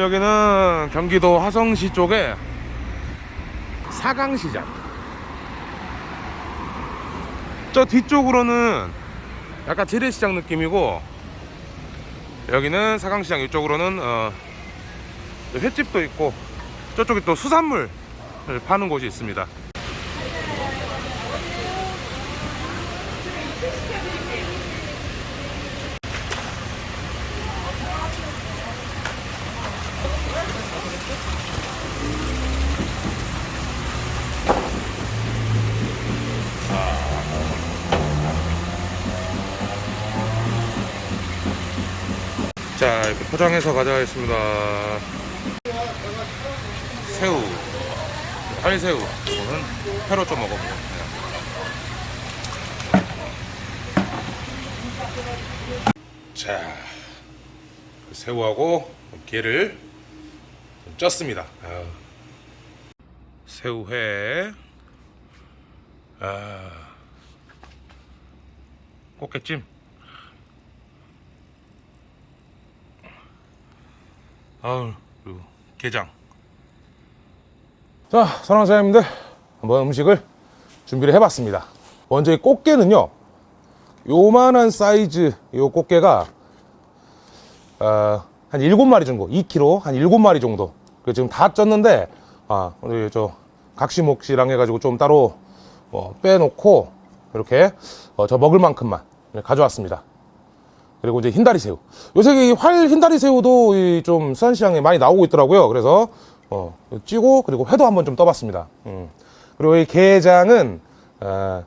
여기는 경기도 화성시 쪽에 사강시장. 저 뒤쪽으로는 약간 재래시장 느낌이고 여기는 사강시장 이쪽으로는 어, 횟집도 있고 저쪽에 또 수산물 파는 곳이 있습니다 포장해서 가져가겠습니다. 새우. 알새우. 이거는 회로 좀 먹어보고 자그 새우하고 게를 좀 쪘습니다. 아유. 새우회. 아, 꽃게찜 아우 그리고 게장. 자 사랑하는 사장님들 한번 음식을 준비를 해봤습니다. 먼저 이 꽃게는요 요만한 사이즈 요 꽃게가 어, 한 7마리 정도 2kg 한 7마리 정도. 그 지금 다 쪘는데 아 우리 저 각시목시랑 해가지고 좀 따로 어, 빼놓고 이렇게 어, 저 먹을 만큼만 가져왔습니다 그리고 이제 흰다리 새우. 요새 이활 흰다리 새우도 이 좀 수산시장에 많이 나오고 있더라고요. 그래서 어, 찌고 그리고 회도 한번 좀 떠봤습니다. 음. 그리고 이 게장은 어,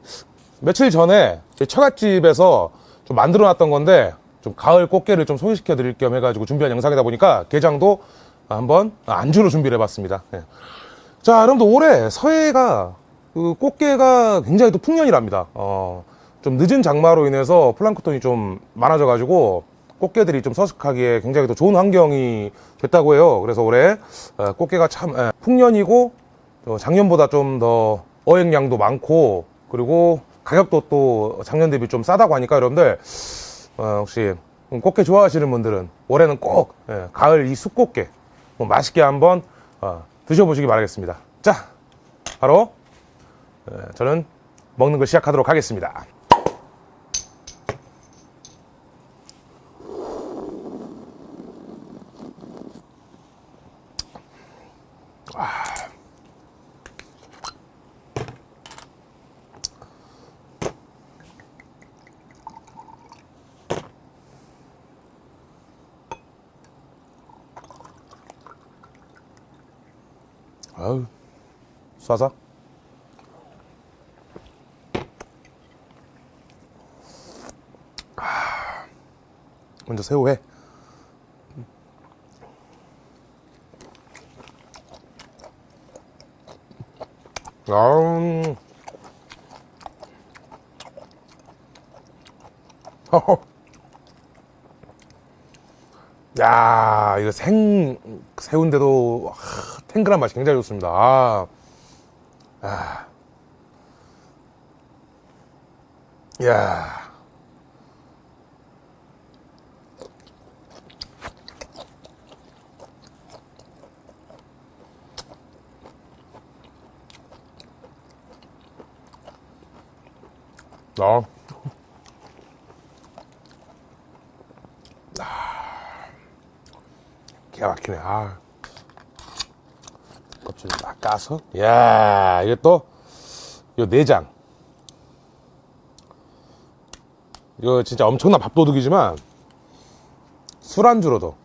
며칠 전에 제 처갓집에서 좀 만들어 놨던 건데 좀 가을 꽃게를 좀 소개시켜 드릴 겸 해가지고 준비한 영상이다 보니까 게장도 한번 안주로 준비를 해봤습니다. 예. 자, 여러분들 올해 서해가 그 꽃게가 굉장히 또 풍년이랍니다. 어, 좀 늦은 장마로 인해서 플랑크톤이 좀 많아져 가지고 꽃게들이 좀 서식하기에 굉장히 또 좋은 환경이 됐다고 해요. 그래서 올해 어, 꽃게가 참 예, 풍년이고 어, 작년보다 좀 더 어획량도 많고 그리고 가격도 또 작년 대비 좀 싸다고 하니까 여러분들 어, 혹시 꽃게 좋아하시는 분들은 올해는 꼭 예, 가을 이 숯꽃게 뭐 맛있게 한번 어, 드셔보시기 바라겠습니다. 자, 바로 예, 저는 먹는 걸 시작하도록 하겠습니다. 쏴서. 아, 먼저 새우회. 아, 야, 이거 생 새우인데도 아, 탱글한 맛이 굉장히 좋습니다. 아, 아. 야. 아. 기가 막히네. 아. 딱 까서. 야 또, 요 내장. 이거 진짜 엄청난 밥도둑이지만, 술안주로도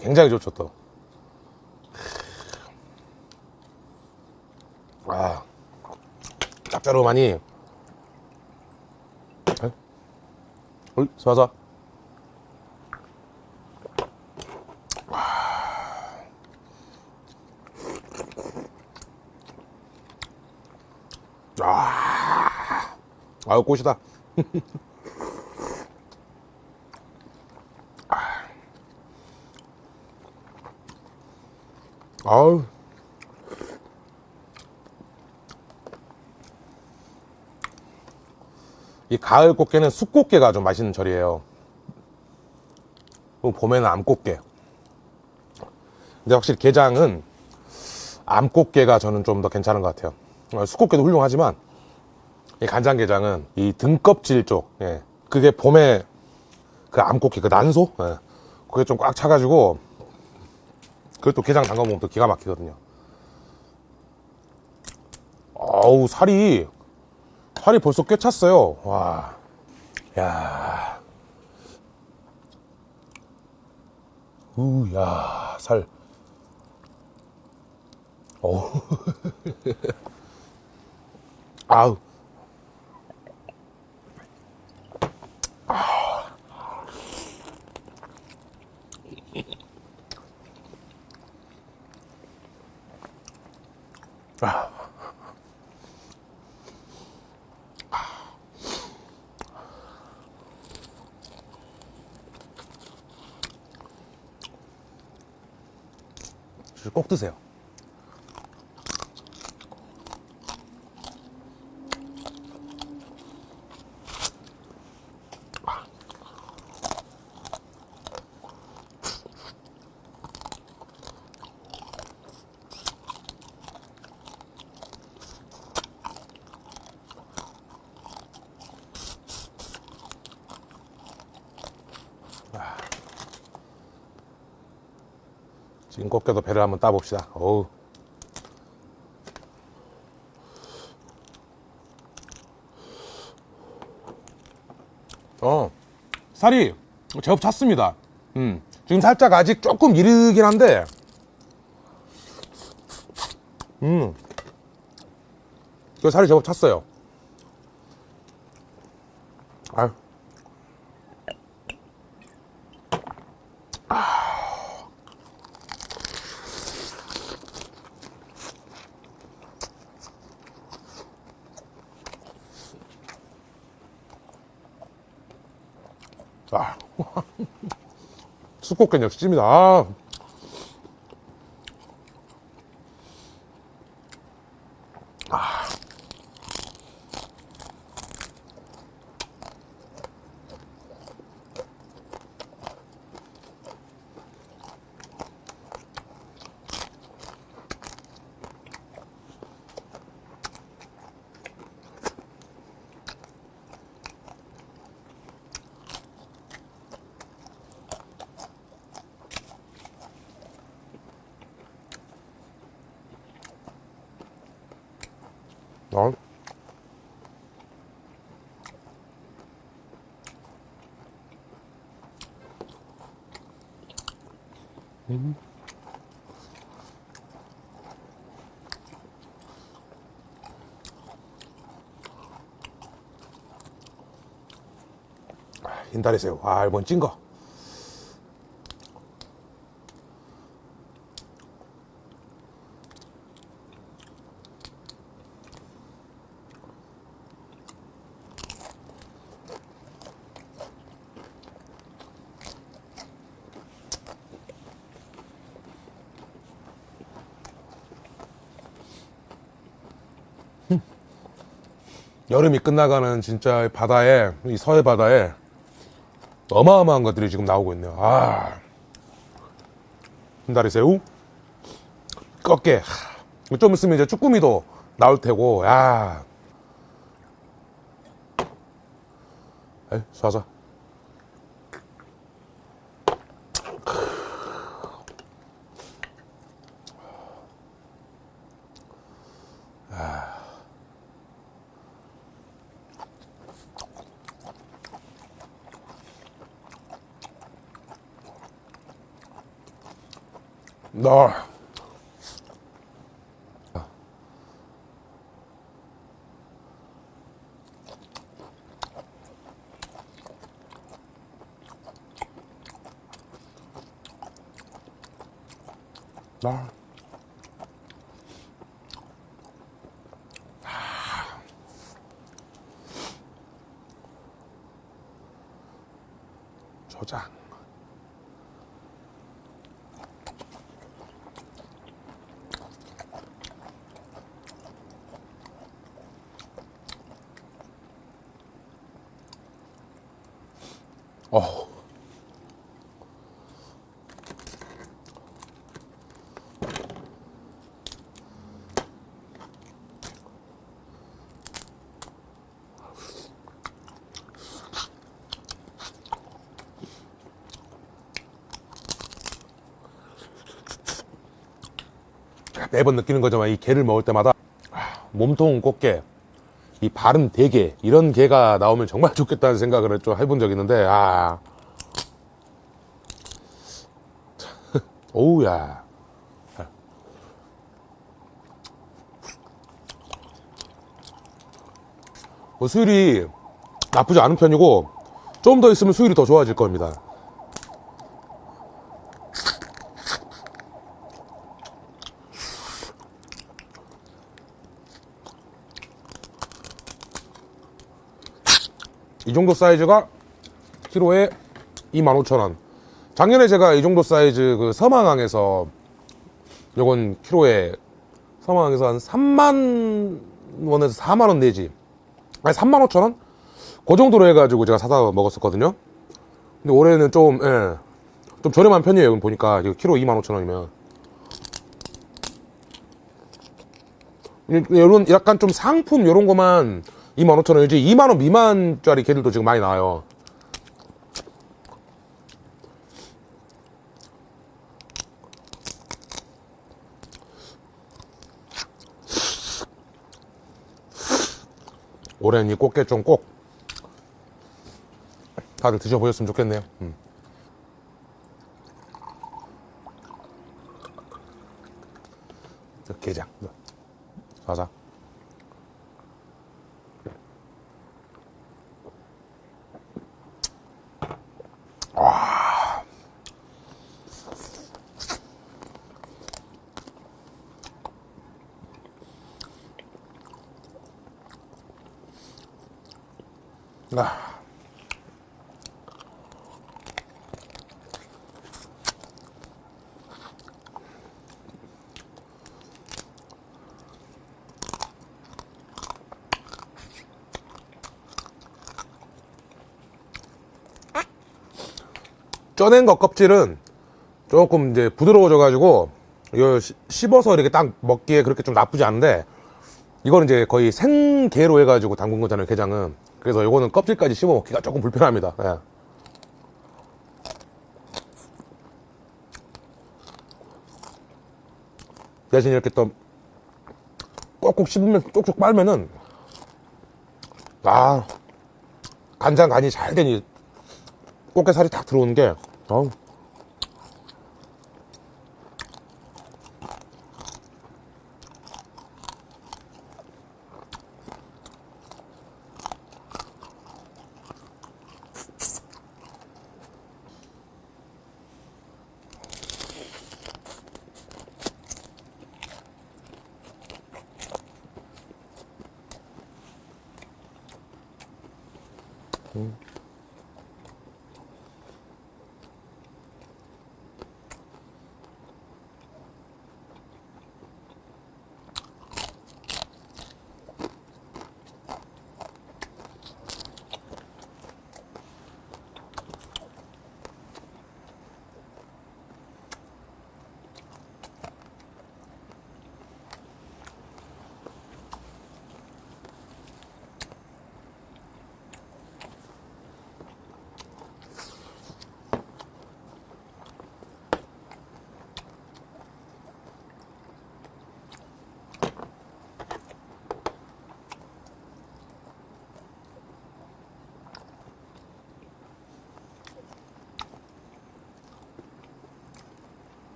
굉장히 좋죠, 또. 아. 짭짤하니. 어이, 쏴서. 아, 아유 꽃이다. 아우. 이 가을 꽃게는 쑥꽃게가 좀 맛있는 절이에요. 봄에는 암꽃게. 근데 확실히 게장은 암꽃게가 저는 좀 더 괜찮은 것 같아요. 어, 수꽃게도 훌륭하지만 이 간장게장은 이 등껍질 쪽, 예. 그게 봄에 그 암꽃게, 그 난소? 예. 그게 좀 꽉 차가지고 그것도 게장 담가 먹으면 또 기가 막히거든요. 어우, 살이, 살이 벌써 꽤 찼어요. 와. 야. 우, 야, 살. 어우. 아우. 아. 꼭 드세요. 꺾여도 배를 한번 따봅시다. 어우. 어, 살이 제법 찼습니다. 음, 지금 살짝 아직 조금 이르긴 한데, 음, 그 살이 제법 찼어요. 아, 역시 찜이다. 아. 아. 어? 흰다리 새우. 아, 이번 찐 거. 여름이 끝나가는 진짜 바다에, 이 서해 바다에 어마어마한 것들이 지금 나오고 있네요. 아. 흰다리 새우, 꺾게. 하, 좀 있으면 이제 쭈꾸미도 나올 테고, 야. 에이, 쏴서. 나. 나. 저장. 어. 매번 느끼는 거지만 이 게를 먹을 때마다 몸통은 꽃게 이 바른 대게 이런 게가 나오면 정말 좋겠다는 생각을 좀 해본 적이 있는데 아. 오우야. 뭐 수율이 나쁘지 않은 편이고 좀 더 있으면 수율이 더 좋아질 겁니다 이 정도 사이즈가 키로에 25,000원. 작년에 제가 이 정도 사이즈 그 서망항에서 요건 키로에 서망항에서 한 3만 원에서 4만 원 내지. 아니 3만 5천 원? 그 정도로 해가지고 제가 사다 먹었었거든요. 근데 올해는 좀, 예, 좀 저렴한 편이에요. 보니까 키로 2만 5천 원이면. 이런 약간 좀 상품 이런 거만 25,000원. 이제 2만원 미만짜리 개들도 지금 많이 나와요. 올해는 이 꽃게 좀 꼭 다들 드셔보셨으면 좋겠네요. 음. 자, 게장. 자자 쪄낸 거 껍질은 조금 이제 부드러워져 가지고 이거 시- 씹어서 이렇게 딱 먹기에 그렇게 좀 나쁘지 않은데 이거는 이제 거의 생게로 해가지고 담근 거잖아요 게장은 그래서 이거는 껍질까지 씹어 먹기가 조금 불편합니다 예. 대신 이렇게 또 꼭꼭 씹으면 쪽쪽 빨면은 아 간장 간이 잘 되니 꽃게살이 딱 들어오는 게 어우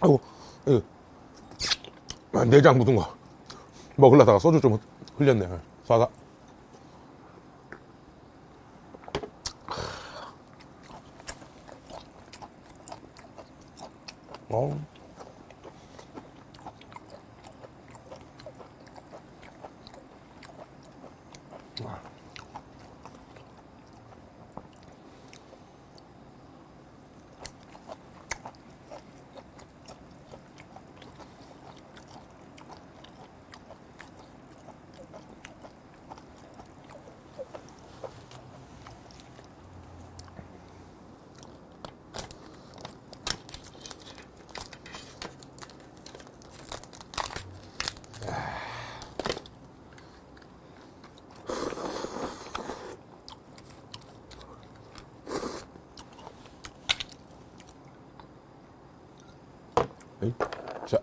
아이고, 이, 아, 내장 묻은 거. 먹으려다가 소주 좀 흘렸네. 사과. 어. 에이, 자,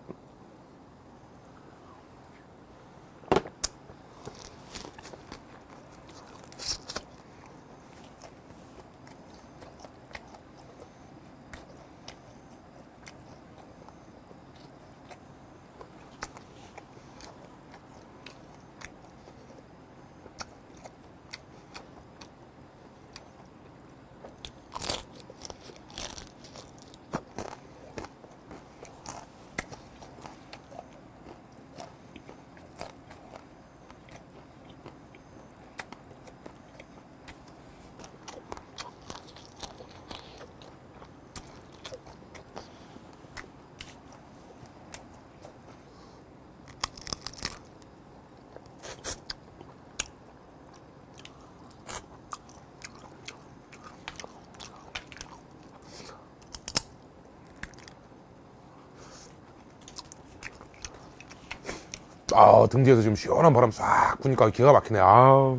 아, 등 뒤에서 지금 시원한 바람 싹 부니까 기가 막히네. 아.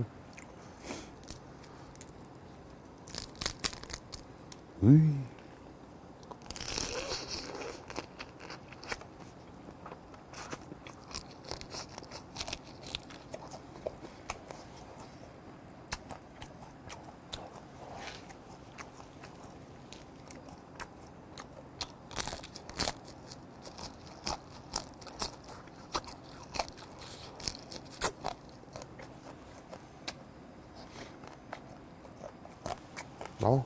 으이. 어.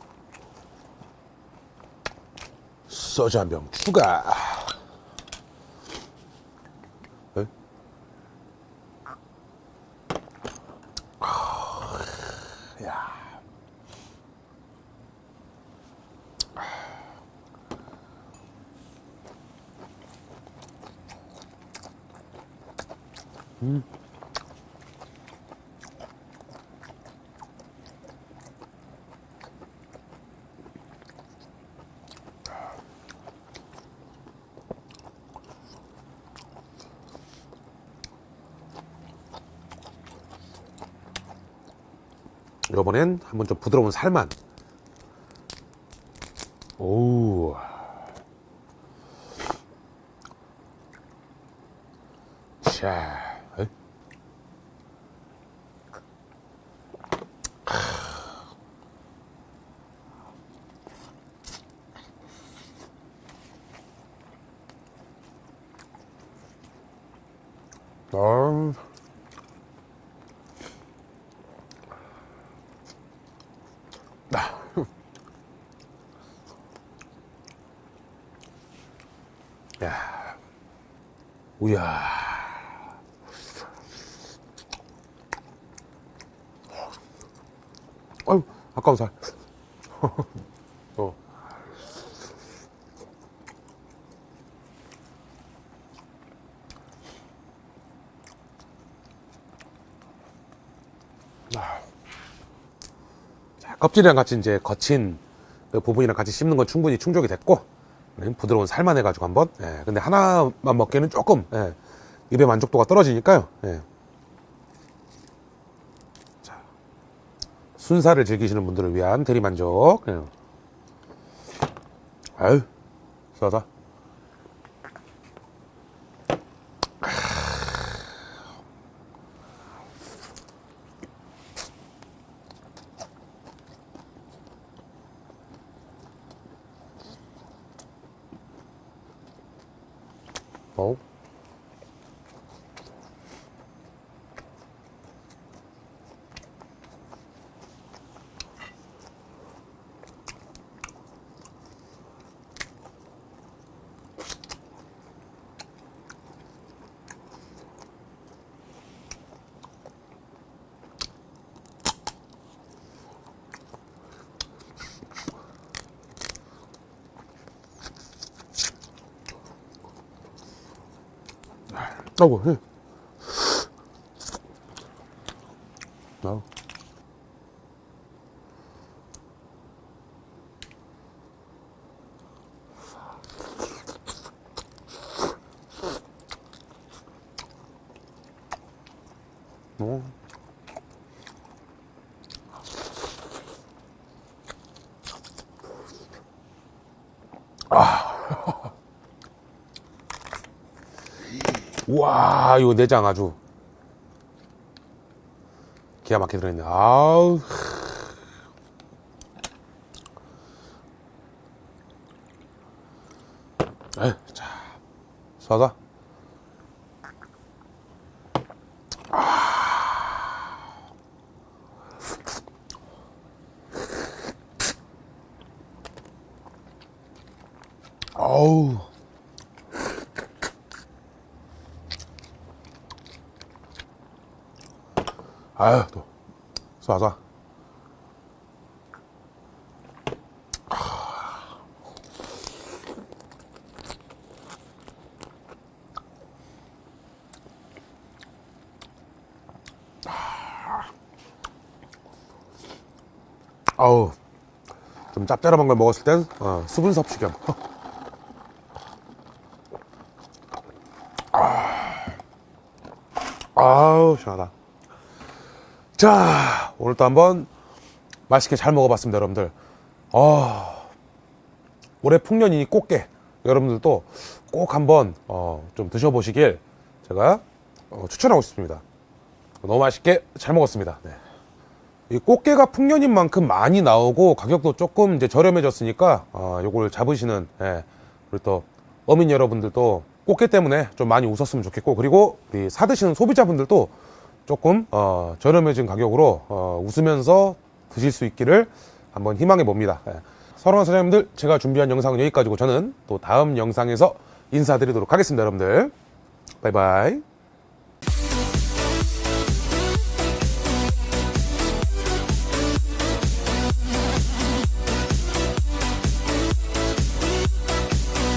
소주 한 병 추가. 에? 야. 이번엔 한번 좀 부드러운 살만. 오. 자. 에? 아. 야. 우야. 아유, 아까운 살. 어. 아. 자, 껍질이랑 같이 이제 거친 그 부분이랑 같이 씹는 건 충분히 충족이 됐고 네, 부드러운 살만 해가지고 한번 예, 근데 하나만 먹기에는 조금 예, 입의 만족도가 떨어지니까요 예. 자, 순살을 즐기시는 분들을 위한 대리만족 예. 아유 싸다 어? 아이고, 예. 아우. 어. 와, 이거 내장 아주 기가 막히게 들어있네. 아우. 에이, 자, 쏴다. 아유, 또. 쏴, 쏴. 아우. 좀 짭짤한 걸 먹었을 땐, 어, 수분 섭취 겸. 아우 시원하다 자 오늘 또 한번 맛있게 잘 먹어봤습니다 여러분들. 아 올해 풍년이니 꽃게. 여러분들도 꼭 한번 어, 좀 드셔보시길 제가 어, 추천하고 싶습니다. 너무 맛있게 잘 먹었습니다. 네. 이 꽃게가 풍년인 만큼 많이 나오고 가격도 조금 이제 저렴해졌으니까 어, 요걸 잡으시는 예, 그리고 또 어민 여러분들도 꽃게 때문에 좀 많이 웃었으면 좋겠고 그리고 우리 사드시는 소비자분들도 조금 어, 저렴해진 가격으로 어, 웃으면서 드실 수 있기를 한번 희망해 봅니다. 예. 사랑하는 사장님들 제가 준비한 영상은 여기까지고 저는 또 다음 영상에서 인사드리도록 하겠습니다 여러분들 바이바이